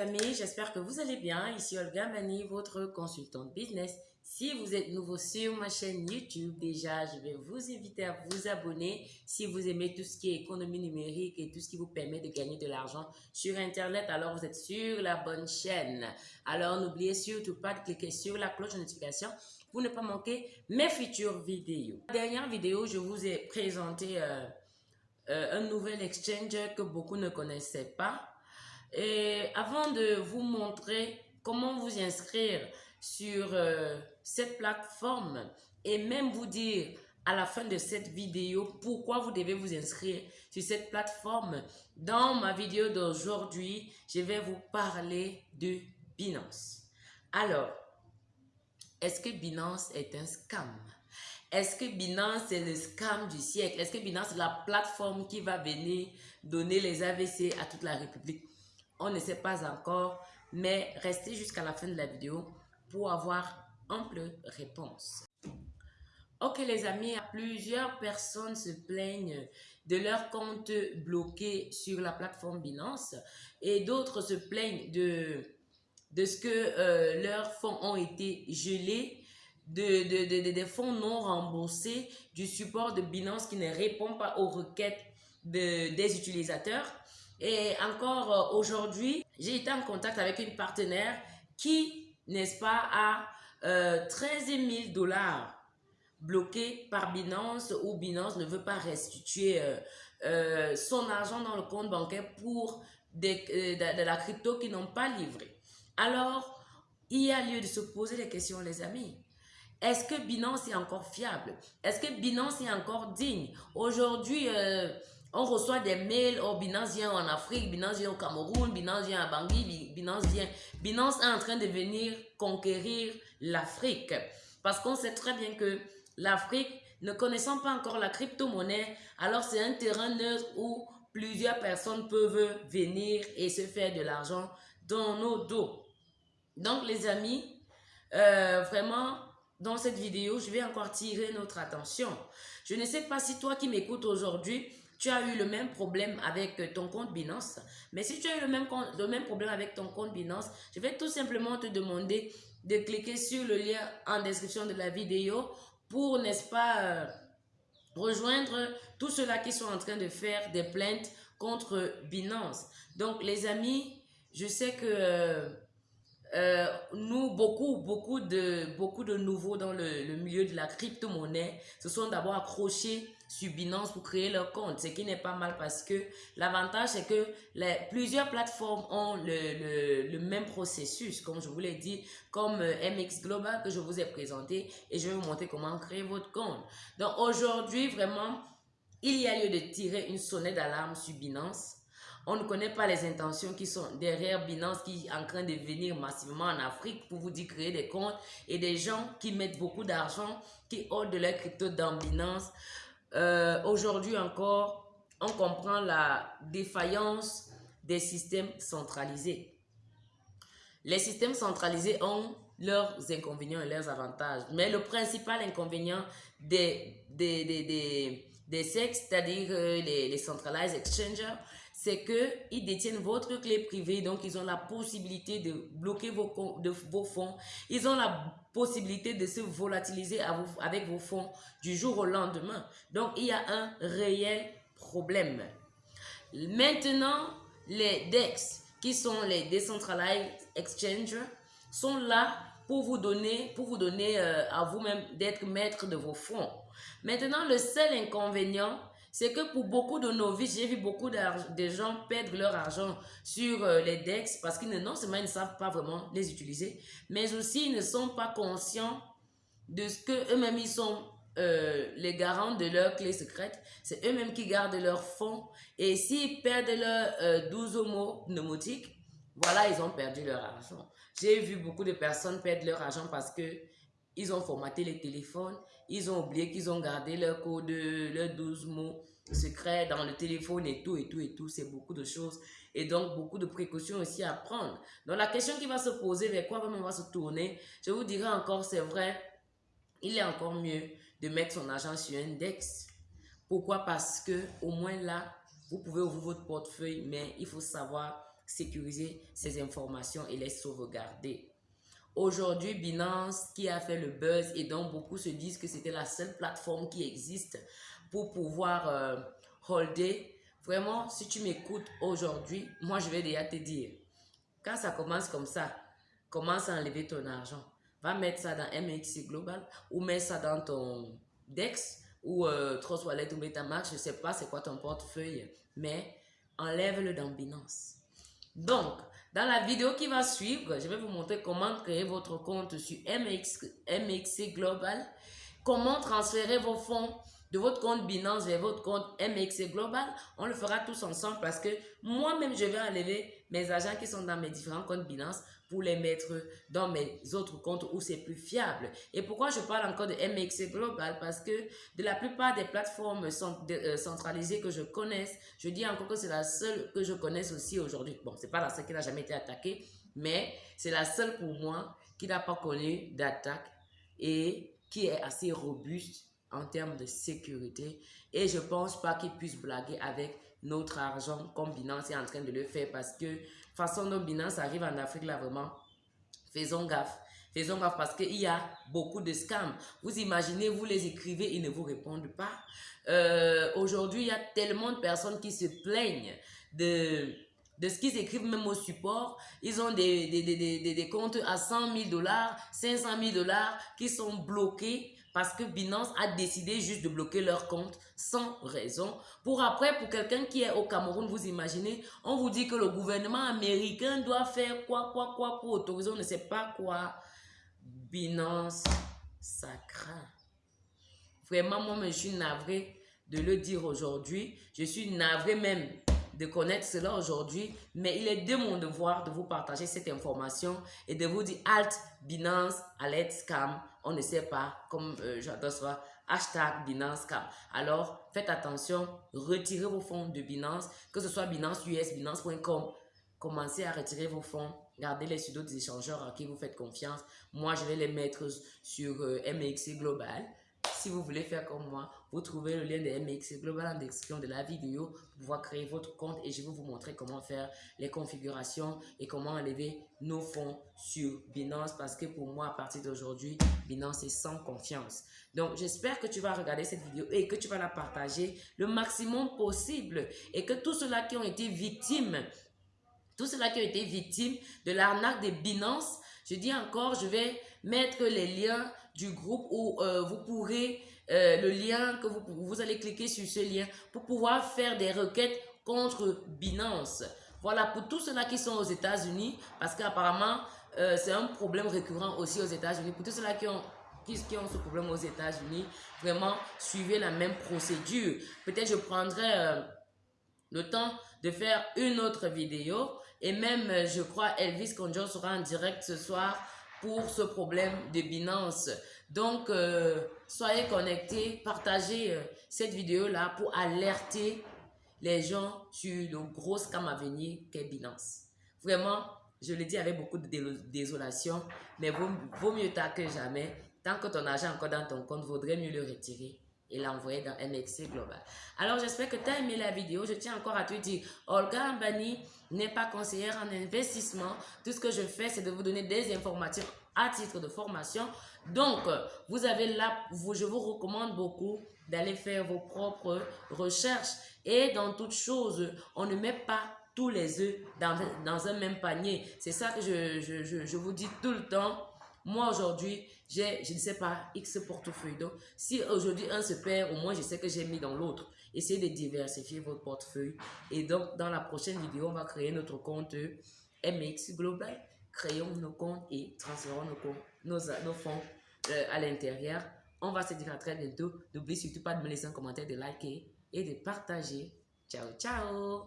amis, j'espère que vous allez bien. Ici Olga Mani, votre consultante business. Si vous êtes nouveau sur ma chaîne YouTube, déjà, je vais vous inviter à vous abonner si vous aimez tout ce qui est économie numérique et tout ce qui vous permet de gagner de l'argent sur Internet. Alors, vous êtes sur la bonne chaîne. Alors, n'oubliez surtout pas de cliquer sur la cloche de notification pour ne pas manquer mes futures vidéos. La dernière vidéo, je vous ai présenté euh, euh, un nouvel exchange que beaucoup ne connaissaient pas. Et avant de vous montrer comment vous inscrire sur euh, cette plateforme et même vous dire à la fin de cette vidéo pourquoi vous devez vous inscrire sur cette plateforme, dans ma vidéo d'aujourd'hui, je vais vous parler de Binance. Alors, est-ce que Binance est un scam? Est-ce que Binance est le scam du siècle? Est-ce que Binance est la plateforme qui va venir donner les AVC à toute la République? On ne sait pas encore, mais restez jusqu'à la fin de la vidéo pour avoir ample réponse. Ok les amis, plusieurs personnes se plaignent de leur compte bloqué sur la plateforme Binance et d'autres se plaignent de, ce que euh, leurs fonds ont été gelés, de, des fonds non remboursés, du support de Binance qui ne répond pas aux requêtes des utilisateurs. Et encore euh, aujourd'hui, j'ai été en contact avec une partenaire qui, n'est-ce pas, a euh, 13 000 dollars bloqués par Binance ou Binance ne veut pas restituer euh, euh, son argent dans le compte bancaire pour des, de, la crypto qui n'ont pas livré. Alors, il y a lieu de se poser des questions, les amis. Est-ce que Binance est encore fiable? Est-ce que Binance est encore digne? Aujourd'hui, on reçoit des mails, oh Binance vient en Afrique, Binance vient au Cameroun, Binance vient à Bangui, Binance. Binance est en train de venir conquérir l'Afrique. Parce qu'on sait très bien que l'Afrique, ne connaissant pas encore la crypto-monnaie, alors c'est un terrain neutre où plusieurs personnes peuvent venir et se faire de l'argent dans nos dos. Donc les amis, euh, vraiment, dans cette vidéo, je vais encore tirer notre attention. Je ne sais pas si toi qui m'écoutes aujourd'hui, tu as eu le même problème avec euh, ton compte Binance. Mais si tu as eu le même, le même problème avec ton compte Binance, je vais tout simplement te demander de cliquer sur le lien en description de la vidéo pour, n'est-ce pas, euh, rejoindre tous ceux-là qui sont en train de faire des plaintes contre Binance. Donc, les amis, je sais que euh, nous, beaucoup, beaucoup de, beaucoup de nouveaux dans le, le milieu de la crypto-monnaie se sont d'abord accrochés sur Binance pour créer leur compte, ce qui n'est pas mal parce que l'avantage c'est que les, plusieurs plateformes ont le, le, le, même processus, comme je vous l'ai dit, comme euh, MX Global que je vous ai présenté et je vais vous montrer comment créer votre compte. Donc aujourd'hui, vraiment, il y a lieu de tirer une sonnette d'alarme sur Binance. On ne connaît pas les intentions qui sont derrière Binance qui est en train de venir massivement en Afrique pour vous dire créer des comptes et des gens qui mettent beaucoup d'argent, qui ont de leur crypto dans Binance euh, aujourd'hui encore, on comprend la défaillance des systèmes centralisés. Les systèmes centralisés ont leurs inconvénients et leurs avantages. Mais le principal inconvénient des, des, des, des, SEX, c'est-à-dire euh, les, les centralized exchangers, c'est qu'ils détiennent votre clé privée, donc ils ont la possibilité de bloquer vos, de, vos fonds. Ils ont la possibilité de se volatiliser avec vos fonds du jour au lendemain. Donc, il y a un réel problème. Maintenant, les DEX, qui sont les Decentralized Exchanges, sont là pour vous donner, pour vous donner euh, à vous-même d'être maître de vos fonds. Maintenant, le seul inconvénient, c'est que pour beaucoup de novices, j'ai vu beaucoup de gens perdre leur argent sur euh, les DEX parce qu'ils non seulement ils ne savent pas vraiment les utiliser, mais aussi ils ne sont pas conscients de ce que eux-mêmes ils sont euh, les garants de leurs clés secrètes. C'est eux-mêmes qui gardent leurs fonds. Et s'ils perdent leurs euh, 12 homos pneumatiques, voilà, ils ont perdu leur argent. J'ai vu beaucoup de personnes perdre leur argent parce que ils ont formaté les téléphones, ils ont oublié qu'ils ont gardé leur code, leurs 12 mots secrets dans le téléphone et tout, et tout, et tout. C'est beaucoup de choses. Et donc, beaucoup de précautions aussi à prendre. Donc, la question qui va se poser, vers quoi on va se tourner, je vous dirai encore, c'est vrai, il est encore mieux de mettre son argent sur un index. Pourquoi? Parce que au moins là, vous pouvez ouvrir votre portefeuille, mais il faut savoir sécuriser ces informations et les sauvegarder. Aujourd'hui, Binance qui a fait le buzz et dont beaucoup se disent que c'était la seule plateforme qui existe pour pouvoir euh, holder. Vraiment, si tu m'écoutes aujourd'hui, moi je vais déjà te dire, quand ça commence comme ça, commence à enlever ton argent. Va mettre ça dans MXC Global ou mets ça dans ton DEX ou euh, Trust Wallet ou Metamask, je ne sais pas c'est quoi ton portefeuille, mais enlève-le dans Binance. Donc, dans la vidéo qui va suivre, je vais vous montrer comment créer votre compte sur MX, MXC Global, comment transférer vos fonds de votre compte Binance vers votre compte MXC Global. On le fera tous ensemble parce que moi-même, je vais enlever mes agents qui sont dans mes différents comptes Binance pour les mettre dans mes autres comptes où c'est plus fiable. Et pourquoi je parle encore de MXC Global? Parce que de la plupart des plateformes euh, centralisées que je connaisse, je dis encore que c'est la seule que je connaisse aussi aujourd'hui. Bon, c'est pas la seule qui n'a jamais été attaquée, mais c'est la seule pour moi qui n'a pas connu d'attaque et qui est assez robuste en termes de sécurité. Et je pense pas qu'ils puissent blaguer avec notre argent comme Binance est en train de le faire parce que façon dont Binance arrive en Afrique là vraiment, faisons gaffe. Faisons gaffe parce qu'il y a beaucoup de scams. Vous imaginez, vous les écrivez, ils ne vous répondent pas. Euh, aujourd'hui, il y a tellement de personnes qui se plaignent de, de ce qu'ils écrivent même au support. Ils ont des, des, des, des comptes à 100 000 dollars, 500 000 dollars qui sont bloqués parce que Binance a décidé juste de bloquer leur compte sans raison. Pour après, pour quelqu'un qui est au Cameroun, vous imaginez, on vous dit que le gouvernement américain doit faire quoi, quoi, quoi pour autoriser on ne sait pas quoi. Binance, ça craint. Vraiment, moi, je suis navré de le dire aujourd'hui. Je suis navré même de connaître cela aujourd'hui, mais il est de mon devoir de vous partager cette information et de vous dire Alt, Binance, Alert, Scam. On ne sait pas, comme euh, j'adore ça, hashtag Binance Scam. Alors, faites attention, retirez vos fonds de Binance, que ce soit Binance US, Binance.com. Commencez à retirer vos fonds. Gardez les sur d'autres échangeurs à qui vous faites confiance. Moi, je vais les mettre sur euh, MXC Global. Si vous voulez faire comme moi, vous trouvez le lien de MX Global en description de la vidéo pour pouvoir créer votre compte et je vais vous montrer comment faire les configurations et comment enlever nos fonds sur Binance parce que pour moi, à partir d'aujourd'hui, Binance est sans confiance. Donc, j'espère que tu vas regarder cette vidéo et que tu vas la partager le maximum possible et que tous ceux-là qui ont été victimes tous ceux-là qui ont été victimes de l'arnaque de Binance, je dis encore, je vais mettre les liens du groupe où euh, vous pourrez, euh, le lien que vous, vous allez cliquer sur ce lien pour pouvoir faire des requêtes contre Binance. Voilà, pour tous ceux-là qui sont aux États-Unis, parce qu'apparemment, euh, c'est un problème récurrent aussi aux États-Unis. Pour tous ceux-là qui ont, qui, ont ce problème aux États-Unis, vraiment, suivez la même procédure. Peut-être je prendrai le temps de faire une autre vidéo. Et même, je crois, Elvis Conjo sera en direct ce soir pour ce problème de Binance. Donc, euh, soyez connectés, partagez euh, cette vidéo-là pour alerter les gens sur le gros scam à venir qu'est Binance. Vraiment, je le dis avec beaucoup de désolation, mais vaut, vaut mieux tard que jamais. Tant que ton argent est encore dans ton compte, vaudrait mieux le retirer et l'envoyer dans MXC Global. Alors, j'espère que tu as aimé la vidéo. Je tiens encore à te dire, Olga Ambani n'est pas conseillère en investissement. Tout ce que je fais, c'est de vous donner des informations à titre de formation. Donc, vous avez là, vous, je vous recommande beaucoup d'aller faire vos propres recherches. Et dans toute chose, on ne met pas tous les œufs dans, un même panier. C'est ça que je, je vous dis tout le temps. Moi, aujourd'hui, j'ai, je ne sais pas, X portefeuille. Donc, si aujourd'hui un se perd, au moins je sais que j'ai mis dans l'autre. Essayez de diversifier votre portefeuille. Et donc, dans la prochaine vidéo, on va créer notre compte MX Global. Créons nos comptes et transférons nos, comptes, nos, fonds euh, à l'intérieur. On va se dire à très bientôt. N'oubliez surtout pas de me laisser un commentaire, de liker et de partager. Ciao, ciao